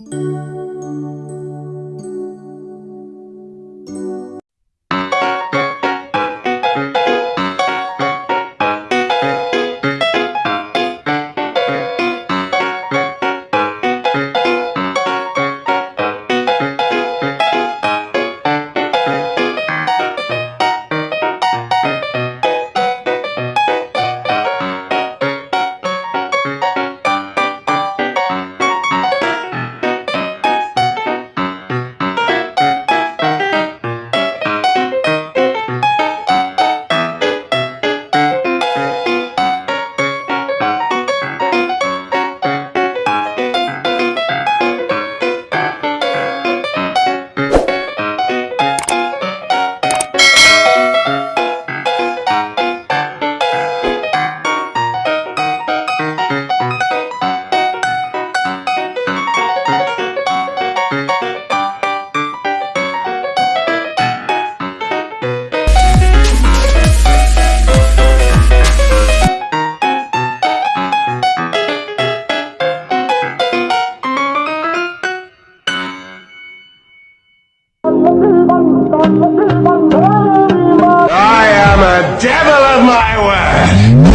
you I am a devil of my word.